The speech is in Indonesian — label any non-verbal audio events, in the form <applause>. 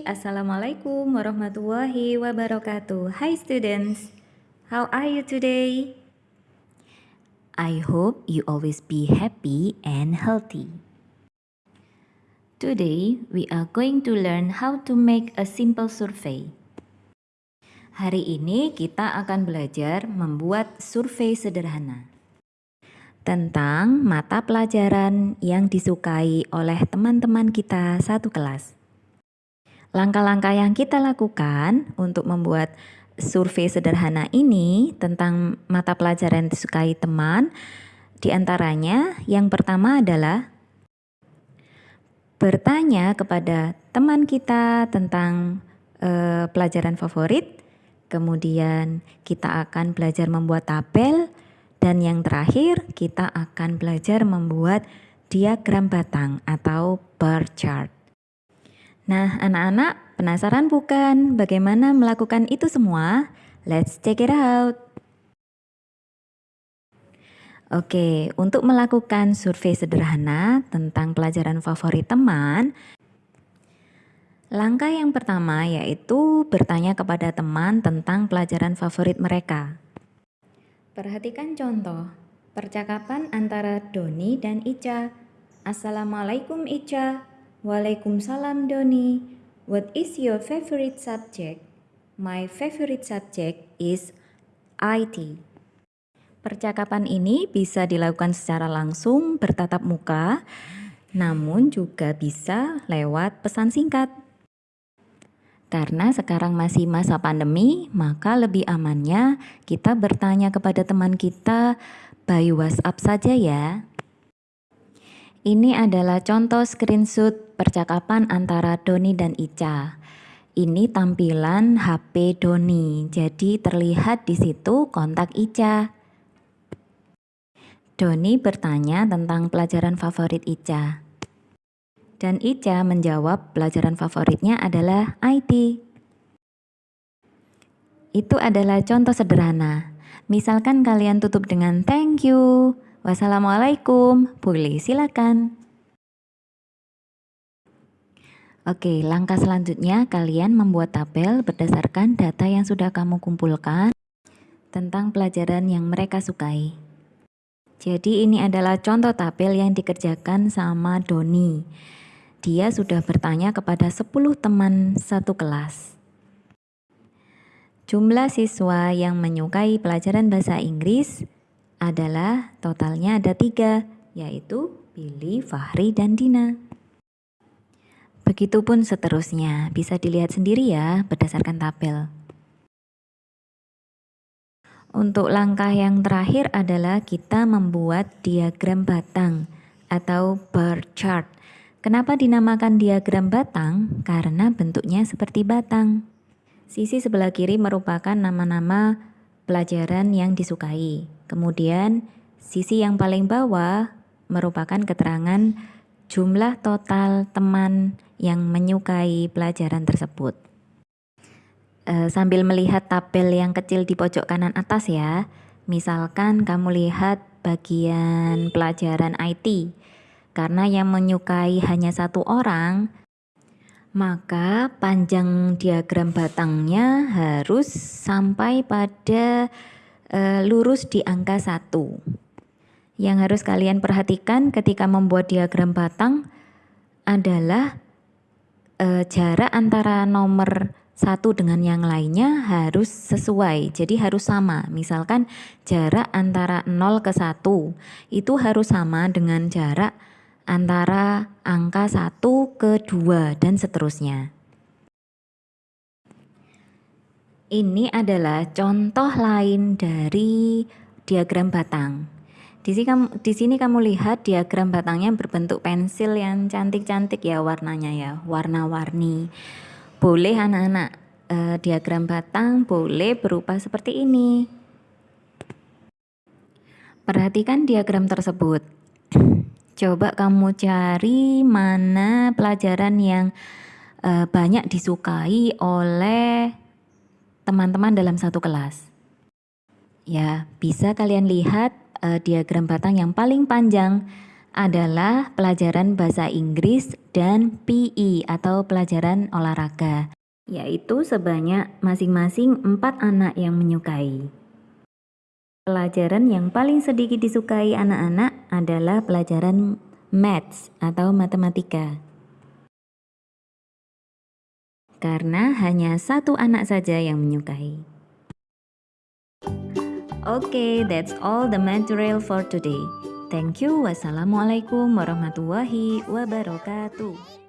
Assalamualaikum warahmatullahi wabarakatuh. Hi students, how are you today? I hope you always be happy and healthy. Today, we are going to learn how to make a simple survey. Hari ini kita akan belajar membuat survei sederhana tentang mata pelajaran yang disukai oleh teman-teman kita satu kelas. Langkah-langkah yang kita lakukan untuk membuat survei sederhana ini tentang mata pelajaran disukai teman, di antaranya yang pertama adalah bertanya kepada teman kita tentang uh, pelajaran favorit, kemudian kita akan belajar membuat tabel, dan yang terakhir, kita akan belajar membuat diagram batang atau bar chart. Nah, anak-anak penasaran bukan bagaimana melakukan itu semua? Let's check it out. Oke, untuk melakukan survei sederhana tentang pelajaran favorit teman, langkah yang pertama yaitu bertanya kepada teman tentang pelajaran favorit mereka. Perhatikan contoh percakapan antara Doni dan Ica. Assalamualaikum Ica. Waalaikumsalam Doni. What is your favorite subject? My favorite subject is IT. Percakapan ini bisa dilakukan secara langsung bertatap muka, namun juga bisa lewat pesan singkat. Karena sekarang masih masa pandemi, maka lebih amannya kita bertanya kepada teman kita by WhatsApp saja ya. Ini adalah contoh screenshot percakapan antara Doni dan Ica. Ini tampilan HP Doni, jadi terlihat di situ kontak Ica. Doni bertanya tentang pelajaran favorit Ica. Dan Ica menjawab pelajaran favoritnya adalah IT. Itu adalah contoh sederhana. Misalkan kalian tutup dengan thank you, wassalamualaikum, boleh silakan. Oke, langkah selanjutnya kalian membuat tabel berdasarkan data yang sudah kamu kumpulkan tentang pelajaran yang mereka sukai. Jadi ini adalah contoh tabel yang dikerjakan sama Doni. Dia sudah bertanya kepada 10 teman satu kelas. Jumlah siswa yang menyukai pelajaran bahasa Inggris adalah totalnya ada tiga, yaitu Billy, Fahri, dan Dina. Begitupun seterusnya, bisa dilihat sendiri ya berdasarkan tabel. Untuk langkah yang terakhir adalah kita membuat diagram batang atau bar chart Kenapa dinamakan diagram batang? Karena bentuknya seperti batang. Sisi sebelah kiri merupakan nama-nama pelajaran yang disukai. Kemudian, sisi yang paling bawah merupakan keterangan jumlah total teman yang menyukai pelajaran tersebut. E, sambil melihat tabel yang kecil di pojok kanan atas ya, misalkan kamu lihat bagian pelajaran IT, karena yang menyukai hanya satu orang, maka panjang diagram batangnya harus sampai pada e, lurus di angka satu. Yang harus kalian perhatikan ketika membuat diagram batang adalah e, jarak antara nomor satu dengan yang lainnya harus sesuai, jadi harus sama. Misalkan jarak antara 0 ke 1 itu harus sama dengan jarak antara angka 1 ke 2 dan seterusnya. Ini adalah contoh lain dari diagram batang. Di sini, kamu, di sini kamu lihat diagram batangnya berbentuk pensil yang cantik-cantik ya warnanya ya, warna-warni. Boleh anak-anak eh, diagram batang boleh berupa seperti ini. Perhatikan diagram tersebut. <clears throat> Coba kamu cari mana pelajaran yang uh, banyak disukai oleh teman-teman dalam satu kelas. Ya, bisa kalian lihat uh, diagram batang yang paling panjang adalah pelajaran bahasa Inggris dan PE atau pelajaran olahraga, yaitu sebanyak masing-masing empat anak yang menyukai. Pelajaran yang paling sedikit disukai anak-anak adalah pelajaran maths atau matematika. Karena hanya satu anak saja yang menyukai. Okay, that's all the material for today. Thank you. Wassalamualaikum warahmatullahi wabarakatuh.